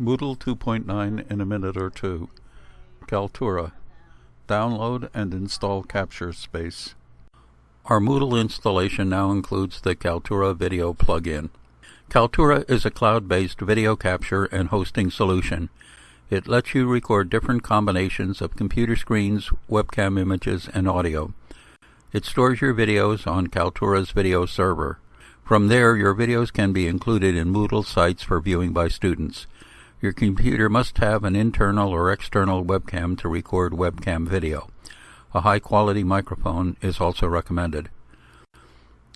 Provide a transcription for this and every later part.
Moodle 2.9 in a minute or two. Kaltura. Download and install Capture Space. Our Moodle installation now includes the Kaltura Video plugin. Kaltura is a cloud-based video capture and hosting solution. It lets you record different combinations of computer screens, webcam images, and audio. It stores your videos on Kaltura's video server. From there, your videos can be included in Moodle sites for viewing by students. Your computer must have an internal or external webcam to record webcam video. A high quality microphone is also recommended.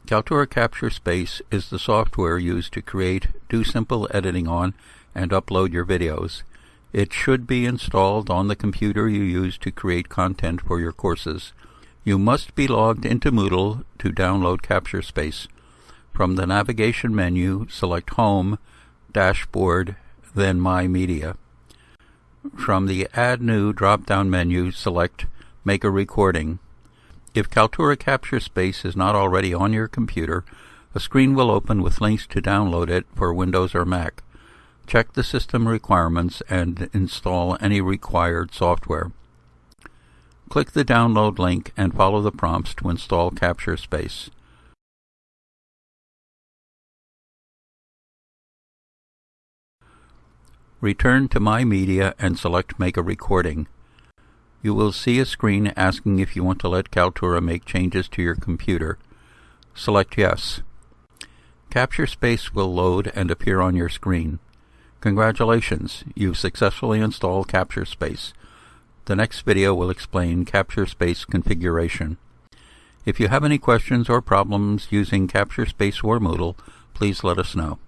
Kaltura Capture Space is the software used to create, do simple editing on, and upload your videos. It should be installed on the computer you use to create content for your courses. You must be logged into Moodle to download Capture Space. From the navigation menu, select Home, Dashboard, then My Media. From the Add New drop-down menu, select Make a Recording. If Kaltura Capture Space is not already on your computer, a screen will open with links to download it for Windows or Mac. Check the system requirements and install any required software. Click the download link and follow the prompts to install Capture Space. Return to My Media and select Make a Recording. You will see a screen asking if you want to let Kaltura make changes to your computer. Select Yes. Capture Space will load and appear on your screen. Congratulations, you've successfully installed Capture Space. The next video will explain Capture Space configuration. If you have any questions or problems using Capture Space or Moodle, please let us know.